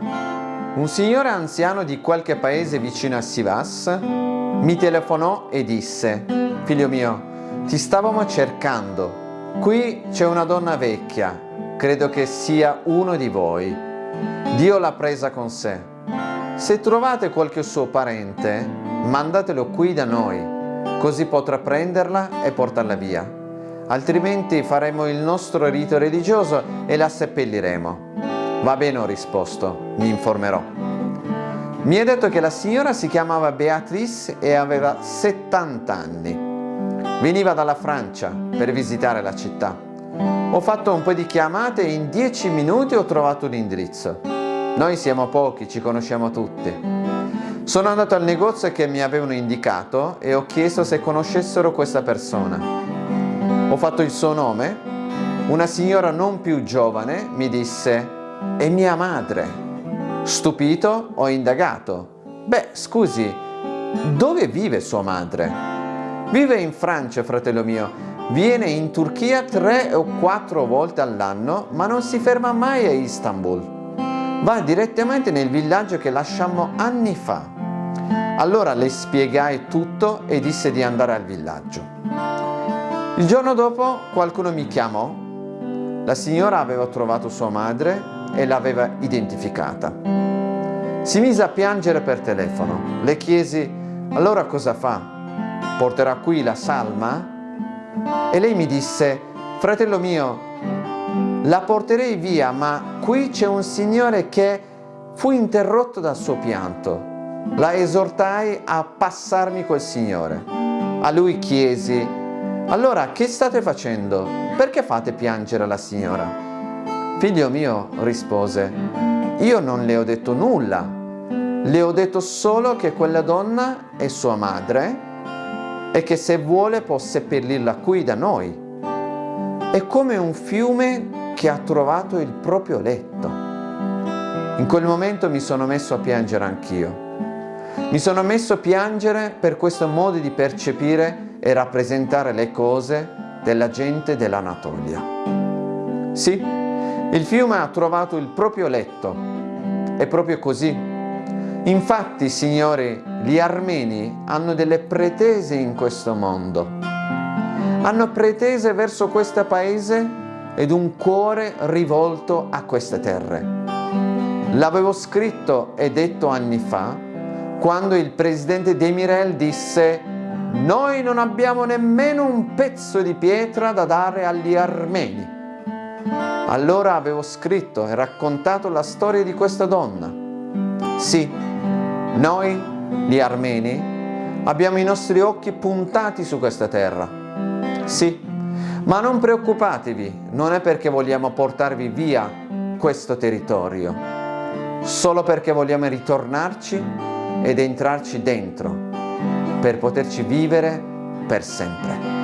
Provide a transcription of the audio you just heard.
Un signore anziano di qualche paese vicino a Sivas mi telefonò e disse Figlio mio, ti stavamo cercando. Qui c'è una donna vecchia, credo che sia uno di voi. Dio l'ha presa con sé. Se trovate qualche suo parente, mandatelo qui da noi, così potrà prenderla e portarla via. Altrimenti faremo il nostro rito religioso e la seppelliremo. Va bene, ho risposto, mi informerò. Mi ha detto che la signora si chiamava Beatrice e aveva 70 anni. Veniva dalla Francia per visitare la città. Ho fatto un po' di chiamate e in 10 minuti ho trovato l'indirizzo. Noi siamo pochi, ci conosciamo tutti. Sono andato al negozio che mi avevano indicato e ho chiesto se conoscessero questa persona. Ho fatto il suo nome. Una signora non più giovane mi disse è mia madre. Stupito ho indagato. Beh, scusi, dove vive sua madre? Vive in Francia, fratello mio. Viene in Turchia tre o quattro volte all'anno, ma non si ferma mai a Istanbul. Va direttamente nel villaggio che lasciammo anni fa. Allora le spiegai tutto e disse di andare al villaggio. Il giorno dopo qualcuno mi chiamò. La signora aveva trovato sua madre e l'aveva identificata. Si mise a piangere per telefono. Le chiesi, allora cosa fa? Porterà qui la salma? E lei mi disse, fratello mio, la porterei via, ma qui c'è un signore che fu interrotto dal suo pianto. La esortai a passarmi quel signore. A lui chiesi, allora che state facendo? Perché fate piangere la signora? Figlio mio, rispose, io non le ho detto nulla, le ho detto solo che quella donna è sua madre e che se vuole può seppellirla qui da noi. È come un fiume che ha trovato il proprio letto. In quel momento mi sono messo a piangere anch'io. Mi sono messo a piangere per questo modo di percepire e rappresentare le cose della gente dell'Anatolia. Sì, il fiume ha trovato il proprio letto. È proprio così. Infatti, signori, gli armeni hanno delle pretese in questo mondo. Hanno pretese verso questo paese ed un cuore rivolto a queste terre. L'avevo scritto e detto anni fa, quando il presidente Demirel disse «Noi non abbiamo nemmeno un pezzo di pietra da dare agli armeni». Allora avevo scritto e raccontato la storia di questa donna. Sì, noi, gli armeni, abbiamo i nostri occhi puntati su questa terra. Sì, ma non preoccupatevi, non è perché vogliamo portarvi via questo territorio, solo perché vogliamo ritornarci ed entrarci dentro, per poterci vivere per sempre.